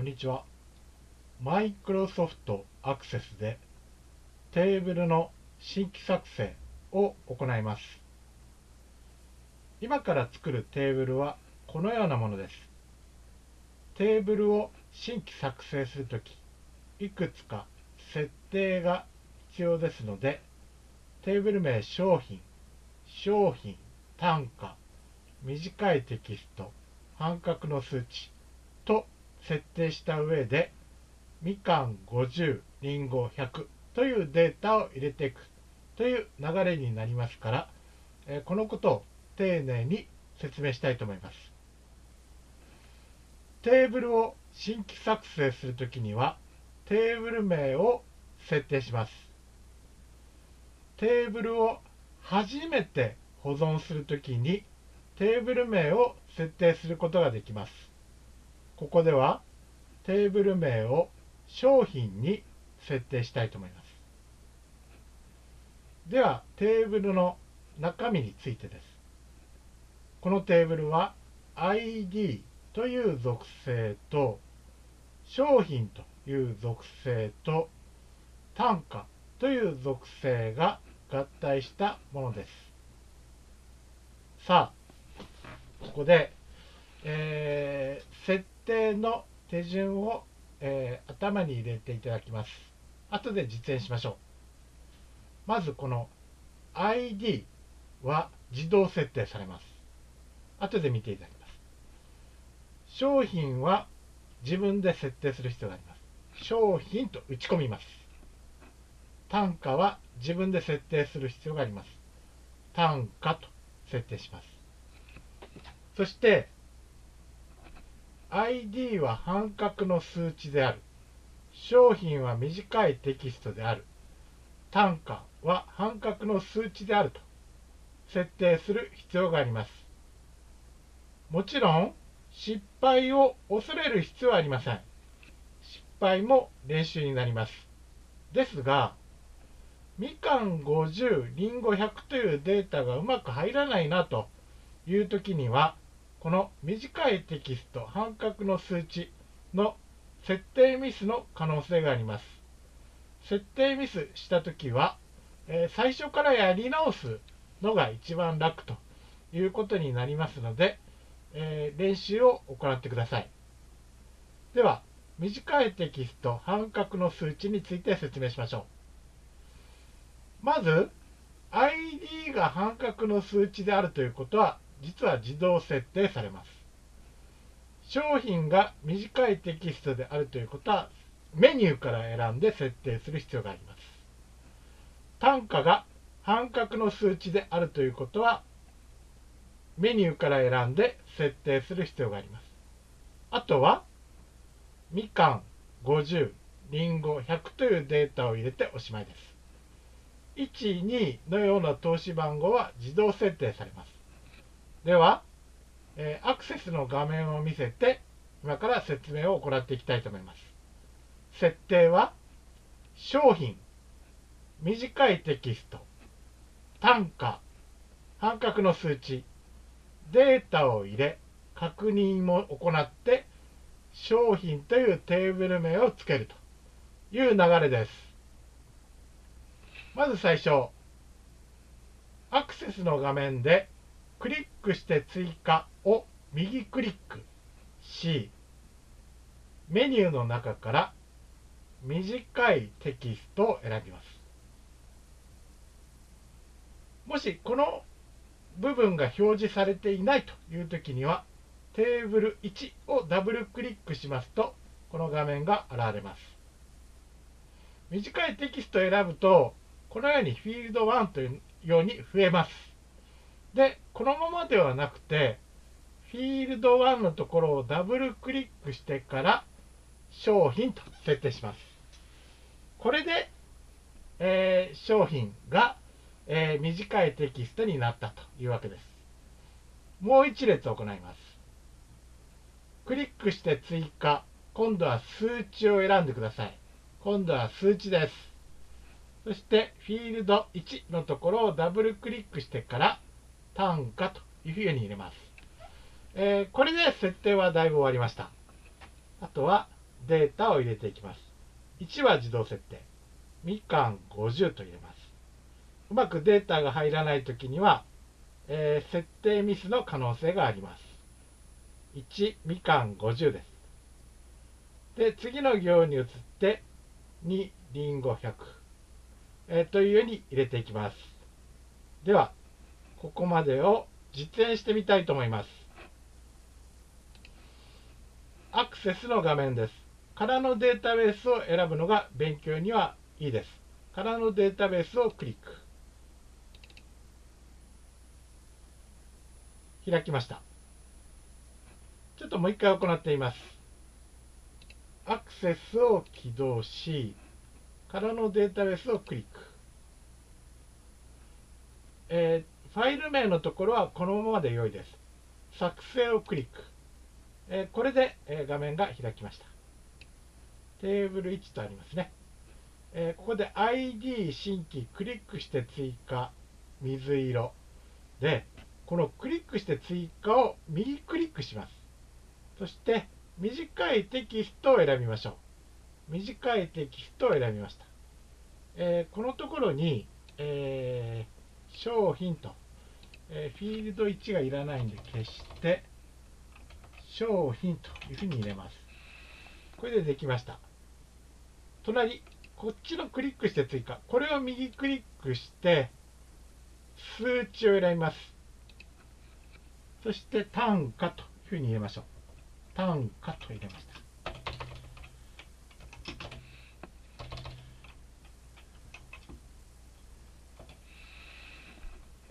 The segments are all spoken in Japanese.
こんにちは。マイクロソフトアクセスでテーブルの新規作成を行います。今から作るテーブルはこのようなものです。テーブルを新規作成するとき、いくつか設定が必要ですので、テーブル名商品、商品、単価、短いテキスト、半角の数値と設定した上で、みかん50、りんご100というデータを入れていくという流れになりますから、えこのことを丁寧に説明したいと思います。テーブルを新規作成するときには、テーブル名を設定します。テーブルを初めて保存するときに、テーブル名を設定することができます。ここではテーブル名を商品に設定したいと思います。では、テーブルの中身についてです。このテーブルは ID という属性と商品という属性と単価という属性が合体したものです。さあ、ここで、えー、設定の手順を、えー、頭に入れていただきます。後で実演しましょう。まずこの ID は自動設定されます。後で見ていただきます。商品は自分で設定する必要があります。商品と打ち込みます。単価は自分で設定する必要があります。単価と設定します。そして ID は半角の数値である。商品は短いテキストである。単価は半角の数値であると設定する必要があります。もちろん失敗を恐れる必要はありません。失敗も練習になります。ですが、みかん50、りんご100というデータがうまく入らないなという時には、この短いテキスト、半角の数値の設定ミスの可能性があります。設定ミスしたときは、えー、最初からやり直すのが一番楽ということになりますので、えー、練習を行ってください。では、短いテキスト、半角の数値について説明しましょう。まず、ID が半角の数値であるということは実は自動設定されます。商品が短いテキストであるということはメニューから選んで設定する必要があります。単価が半角の数値であるということはメニューから選んで設定する必要があります。あとはみかん50、りんご100というデータを入れておしまいです。1、2のような投資番号は自動設定されます。では、えー、アクセスの画面を見せて、今から説明を行っていきたいと思います。設定は、商品、短いテキスト、単価、半角の数値、データを入れ、確認も行って、商品というテーブル名をつけるという流れです。まず最初、アクセスの画面でクリックして追加を右クリックし、メニューの中から短いテキストを選びます。もしこの部分が表示されていないというときには、テーブル1をダブルクリックしますと、この画面が現れます。短いテキストを選ぶと、このようにフィールド1というように増えます。で、このままではなくて、フィールド1のところをダブルクリックしてから商品と設定します。これで、えー、商品が、えー、短いテキストになったというわけです。もう一列行います。クリックして追加。今度は数値を選んでください。今度は数値です。そしてフィールド1のところをダブルクリックしてから単価というふうに入れます。えー、これで設定はだいぶ終わりました。あとはデータを入れていきます。1は自動設定。みかん50と入れます。うまくデータが入らないときには、えー、設定ミスの可能性があります。1、みかん50です。で、次の行に移って、2、りんご100、えー、というように入れていきます。では、ここまでを実演してみたいと思います。アクセスの画面です。空のデータベースを選ぶのが勉強にはいいです。空のデータベースをクリック。開きました。ちょっともう一回行っています。アクセスを起動し、空のデータベースをクリック。えー、ファイル名のところはこのままで良いです。作成をクリック。えー、これで、えー、画面が開きました。テーブル1とありますね。えここで ID 新規クリックして追加水色でこのクリックして追加を右クリックします。そして短いテキストを選びましょう。短いテキストを選びました。えー、このところに、えー、商品と、えー、フィールド1がいらないんで消して、商品というふうに入れます。これでできました。隣、こっちのクリックして追加。これを右クリックして、数値を選びます。そして単価というふうに入れましょう。単価と入れました。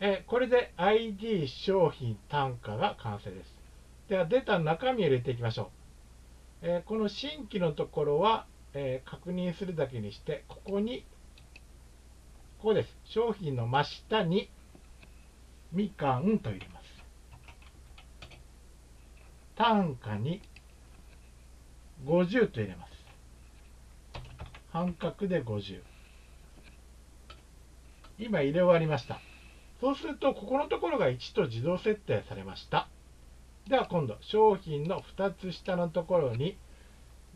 えこれで ID 商品単価が完成です。ではデータの中身を入れていきましょう。えこの新規のところは、え確認するだけにして、ここに、ここです。商品の真下にみかんと入れます。単価に50と入れます。半角で50。今入れ終わりました。そうすると、ここのところが1と自動設定されました。では今度、商品の2つ下のところに、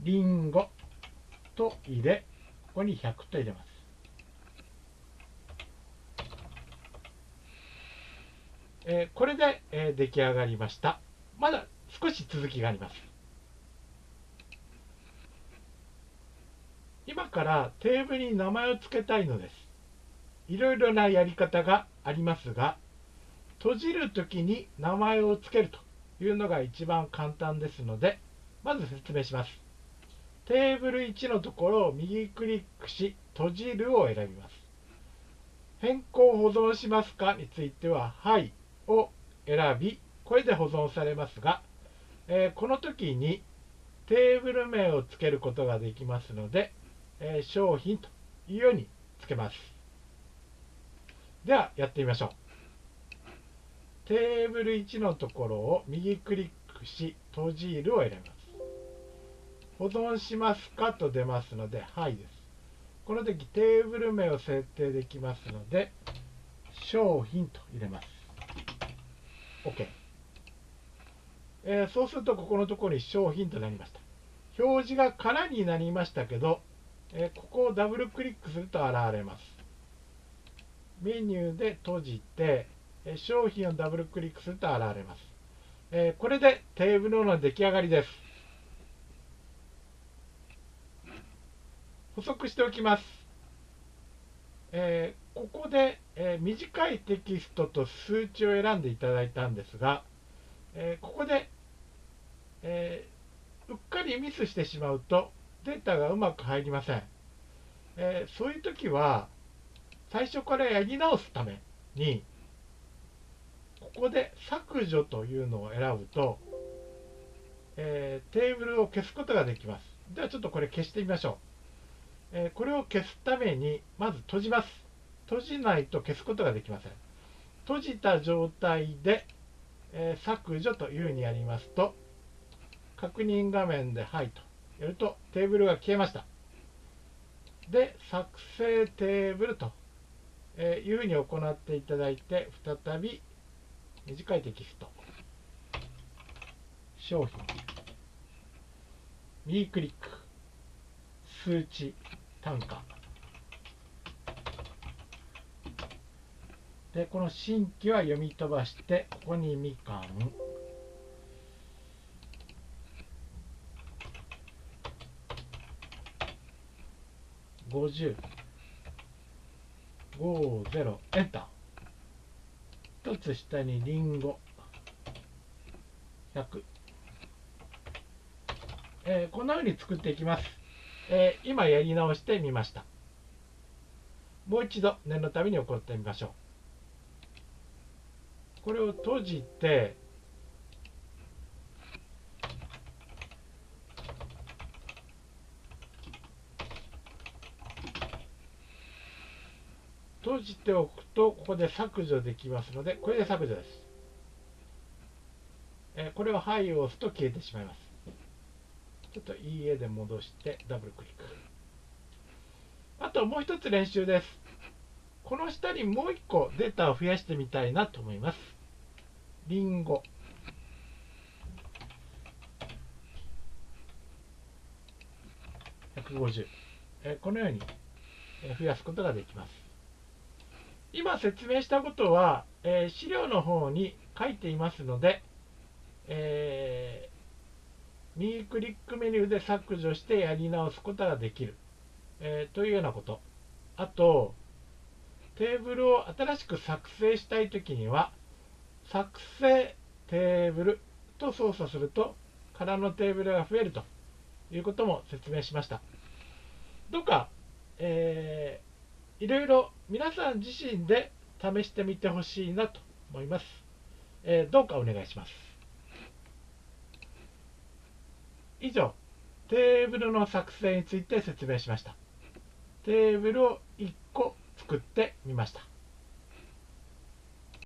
りんごと入れ、ここに100と入れます。えー、これで、えー、出来上がりました。まだ少し続きがあります。今からテーブルに名前を付けたいのです。いろいろなやり方がありますが、閉じるときに名前を付けるというのが一番簡単ですので、まず説明します。テーブル1のところを右クリックし、閉じるを選びます。変更保存しますかについては、はいを選び、これで保存されますが、えー、この時にテーブル名を付けることができますので、えー、商品というように付けます。では、やってみましょう。テーブル1のところを右クリックし、閉じるを選びます。保存しますかと出ますので、はいです。この時、テーブル名を設定できますので、商品と入れます。OK。えー、そうするとここのところに商品となりました表示が空になりましたけど、えー、ここをダブルクリックすると現れますメニューで閉じて、え商品をダブルクリックすると現れます、えこれでテーブルの出来上がりです。補足しておきます、えここで、え短いテキストと数値を選んでいただいたんですが、えここでえー、うっかりミスしてしまうとデータがうまく入りません、えー、そういう時は最初からやり直すためにここで削除というのを選ぶと、えー、テーブルを消すことができます。ではちょっとこれ消してみましょう、えこれを消すためにまず閉じます。閉じないと消すことができません。閉じた状態で、え削除というふうにやりますと確認画面で「はい」とやるとテーブルが消えました。で、作成テーブルというふうに行っていただいて、再び短いテキスト、商品、右クリック、数値単価。でこの新規は読み飛ばしてここにみかん。50 50エンター一つ下にリンゴ。100、えー、こんな風に作っていきます、えー、今やり直してみました。もう一度念のために行ってみましょう。これを閉じて閉じておくとここで削除できますのでこれで削除です、えこれを「はい」を押すと消えてしまいます。ちょっといい絵で戻してダブルクリック。あともう一つ練習です。この下にもう一個データを増やしてみたいなと思います。リンゴ。150えこのように増やすことができます。今説明したことは、えー、資料の方に書いていますので、えー、右クリックメニューで削除してやり直すことができる、えー、というようなこと。あと、テーブルを新しく作成したいときには、作成テーブルと操作すると、空のテーブルが増えるということも説明しました。どうか、えーいろいろ皆さん自身で試してみてほしいなと思います、えー、どうかお願いします。以上テーブルの作成について説明しました。テーブルを1個作ってみました。